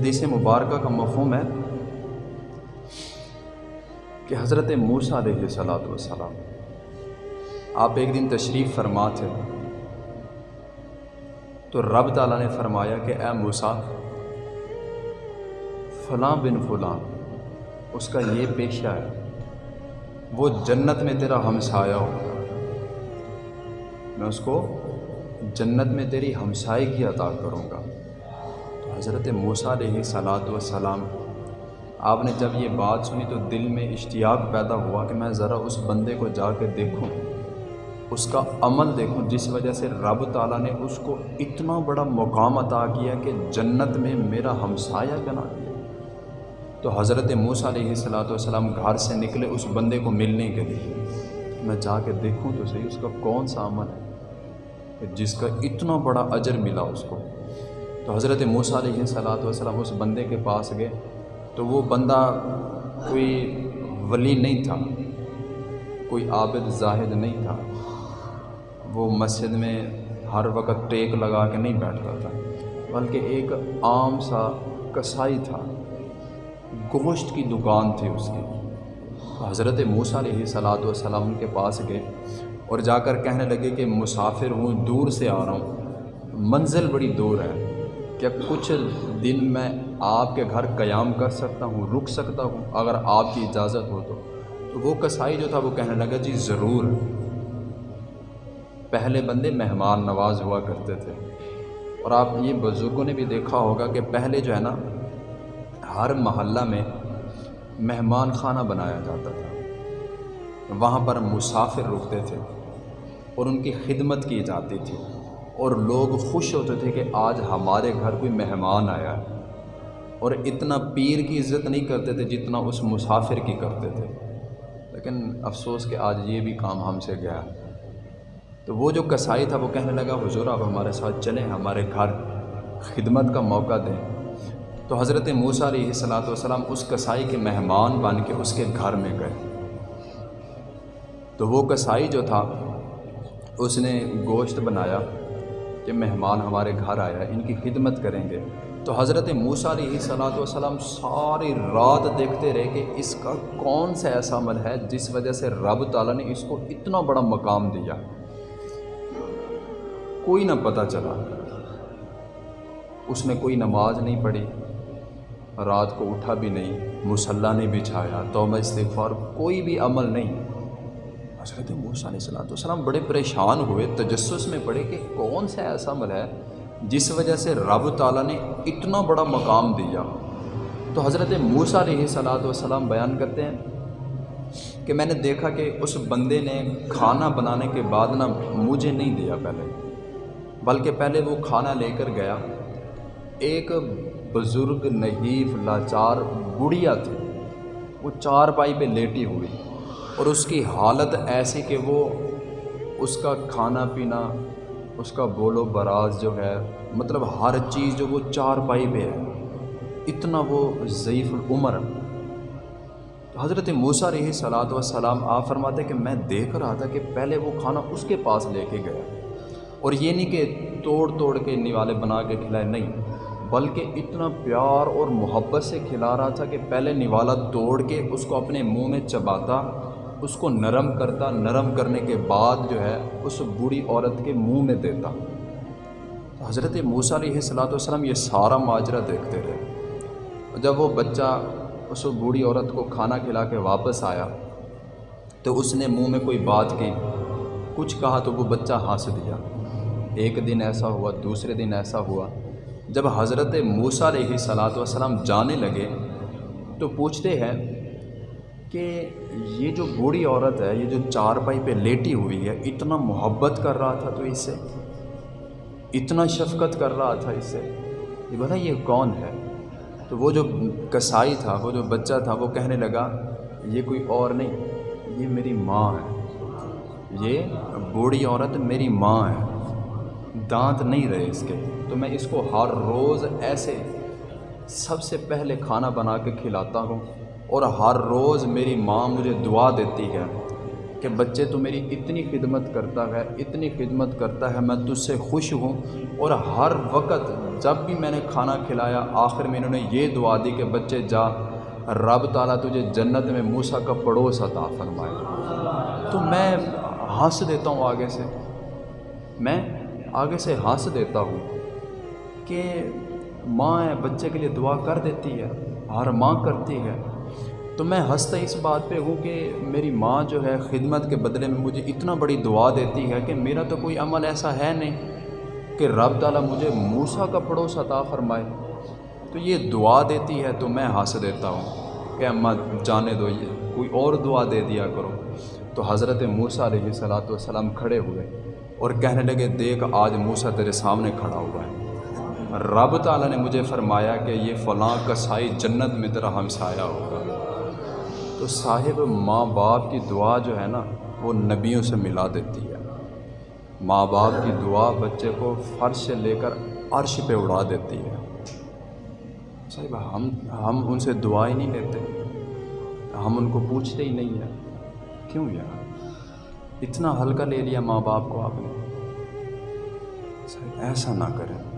حدیث مبارکہ کا مفہوم ہے کہ حضرت موسیٰ علیہ صلاۃ والسلام، آپ ایک دن تشریف فرما تھے، تو رب تعالیٰ نے فرمایا کہ اے موسیٰ، فلاں بن فلاں، اس کا یہ پیشہ ہے، وہ جنت میں تیرا ہمسایہ ہوگا۔ میں اس کو جنت میں تیری ہمسائے کی عطا کروں گا۔ حضرت موسیٰ علیہ صلاۃ وسلام آپ نے جب یہ بات سنی تو دل میں اشتیاق پیدا ہوا کہ میں ذرا اس بندے کو جا کے دیکھوں، اس کا عمل دیکھوں، جس وجہ سے رب تعالیٰ نے اس کو اتنا بڑا مقام عطا کیا کہ جنت میں میرا ہمسایہ بنا دیا۔ تو حضرت موسیٰ علیہ صلاۃ والسلام گھر سے نکلے اس بندے کو ملنے کے لیے۔ میں جا کے دیکھوں تو صحیح، اس کا کون سا عمل ہے؟ جس کا اتنا بڑا اجر ملا اس کو۔ تو حضرت موسیٰ علیہ صلاۃ والسلام اس بندے کے پاس گئے تو وہ بندہ کوئی ولی نہیں تھا، کوئی عابد زاہد نہیں تھا۔ وہ مسجد میں ہر وقت ٹیک لگا کے نہیں بیٹھتا تھا، بلکہ ایک عام سا کسائی تھا۔ گوشت کی دکان تھی اس کی۔ حضرت موسیٰ علیہ صلاۃ والسلام کے پاس گئے اور جا کر کہنے لگے کہ مسافر ہوں، دور سے آ رہا ہوں۔ منزل بڑی دور ہے۔ کیا کچھ دن میں آپ کے گھر قیام کر سکتا ہوں، رک سکتا ہوں اگر آپ کی اجازت ہو تو؟ تو وہ کسائی جو تھا وہ کہنے لگا جی ضرور۔ پہلے بندے مہمان نواز ہوا کرتے تھے۔ اور آپ یہ بزرگوں نے بھی دیکھا ہوگا کہ پہلے جو ہے نا، ہر محلہ میں مہمان خانہ بنایا جاتا تھا۔ وہاں پر مسافر رکتے تھے اور ان کی خدمت کی جاتی تھی۔ اور لوگ خوش ہوتے تھے کہ آج ہمارے گھر کوئی مہمان آیا ہے۔ اور اتنا پیر کی عزت نہیں کرتے تھے جتنا اس مسافر کی کرتے تھے۔ لیکن افسوس کہ آج یہ بھی کام ہم سے گیا۔ تو وہ جو کسائی تھا وہ کہنے لگا، حضور، آپ ہمارے ساتھ چلیں، ہمارے گھر خدمت کا موقع دیں۔ تو حضرت موسیٰ علیہ صلاۃ والسلام اس کسائی کے مہمان بن کے اس کے گھر میں گئے۔ تو وہ کسائی جو تھا، اس نے گوشت بنایا۔ کہ مہمان ہمارے گھر آیا، ان کی خدمت کریں گے۔ تو حضرت موسیٰ علیہ صلاۃ والسلام ساری رات دیکھتے رہے کہ اس کا کون سا ایسا عمل ہے جس وجہ سے رب تعالیٰ نے اس کو اتنا بڑا مقام دیا۔ کوئی نہ پتہ چلا۔ اس نے کوئی نماز نہیں پڑھی، رات کو اٹھا بھی نہیں، مسلح نہیں بچھایا، توبہ استغفار، کوئی بھی عمل نہیں۔ حضرت موسیٰ علیہ السلام والسلام بڑے پریشان ہوئے، تجسس میں پڑے کہ کون سا ایسا عمل ہے جس وجہ سے رب تعالیٰ نے اتنا بڑا مقام دیا۔ تو حضرت موسیٰ علیہ صلاۃ والسلام بیان کرتے ہیں کہ میں نے دیکھا کہ اس بندے نے کھانا بنانے کے بعد نا مجھے نہیں دیا پہلے، بلکہ پہلے وہ کھانا لے کر گیا۔ ایک بزرگ، نحیف، لاچار، بڑھیا تھی وہ چار پائی پہ لیٹی ہوئی۔ اور اس کی حالت ایسی کہ وہ اس کا کھانا پینا، اس کا بول و براز جو ہے مطلب ہر چیز جو وہ چار پائی پہ ہے، اتنا وہ ضعیف العمر تو حضرت موسیٰ علیہ صلاۃ وسلام آپ فرماتے کہ میں دیکھ رہا تھا کہ پہلے وہ کھانا اس کے پاس لے کے گیا۔ اور یہ نہیں کہ توڑ توڑ کے نوالے بنا کے کھلائے، نہیں، بلکہ اتنا پیار اور محبت سے کھلا رہا تھا کہ پہلے نوالا توڑ کے اس کو اپنے منہ میں چباتا اس کو نرم کرتا، نرم کرنے کے بعد جو ہے اس بوڑھی عورت کے منہ میں دیتا۔ حضرت موسیٰ علیہ صلاۃ والسلام یہ سارا ماجرہ دیکھتے رہے۔ جب وہ بچہ اس بوڑھی عورت کو کھانا کھلا کے واپس آیا، تو اس نے منہ میں کوئی بات کی، کچھ کہا تو وہ بچہ ہنس دیا۔ ایک دن ایسا ہوا، دوسرے دن ایسا ہوا۔ جب حضرت موسیٰ علیہ صلاۃ والسلام جانے لگے تو پوچھتے ہیں کہ یہ جو بوڑھی عورت ہے، یہ جو چار پائی پہ لیٹی ہوئی ہے، اتنا محبت کر رہا تھا تو اس سے اتنا شفقت کر رہا تھا اس سے یہ بتا یہ کون ہے؟ تو وہ جو کسائی تھا، وہ جو بچہ تھا، وہ کہنے لگا، یہ کوئی اور نہیں، یہ میری ماں ہے۔ یہ بوڑھی عورت میری ماں ہے۔ دانت نہیں رہے اس کے۔ تو میں اس کو ہر روز ایسے سب سے پہلے کھانا بنا کے کھلاتا ہوں۔ اور ہر روز میری ماں مجھے دعا دیتی ہے کہ بچے تو میری اتنی خدمت کرتا ہے، اتنی خدمت کرتا ہے، میں تجھ سے خوش ہوں۔ اور ہر وقت جب بھی میں نے کھانا کھلایا، آخر میں انہوں نے یہ دعا دی کہ بچے جا، رب تعالیٰ تجھے جنت میں موسا کا پڑوس عطا فرمائے۔ تو میں ہنس دیتا ہوں آگے سے۔ میں آگے سے ہنس دیتا ہوں کہ ماں بچے کے لیے دعا کر دیتی ہے، ہر ماں کرتی ہے۔ تو میں ہنستا اس بات پہ ہوں کہ میری ماں جو ہے خدمت کے بدلے میں مجھے اتنا بڑی دعا دیتی ہے کہ میرا تو کوئی عمل ایسا ہے نہیں کہ رب تعالیٰ مجھے موسا کا پڑوس عطا فرمائے۔ تو یہ دعا دیتی ہے تو میں ہنس دیتا ہوں کہ اماں جانے دو، یہ کوئی اور دعا دے دیا کرو۔ تو حضرت موسا علیہ صلاۃ والسلام کھڑے ہوئے اور کہنے لگے، دیکھ آج موسا تیرے سامنے کھڑا ہوا ہے۔ رب تعالیٰ نے مجھے فرمایا کہ یہ فلاں کسائی جنت میں تیرا ہمسایا ہوگا۔ تو صاحب ماں باپ کی دعا جو ہے نا، وہ نبیوں سے ملا دیتی ہے۔ ماں باپ کی دعا بچے کو فرش سے لے کر عرش پہ اڑا دیتی ہے۔ صاحب، ہم ہم ان سے دعائیں نہیں لیتے۔ ہم ان کو پوچھتے ہی نہیں ہیں۔ کیوں یار؟ اتنا ہلکا لے لیا ماں باپ کو آپ نے۔ صاحب، ایسا نہ کریں۔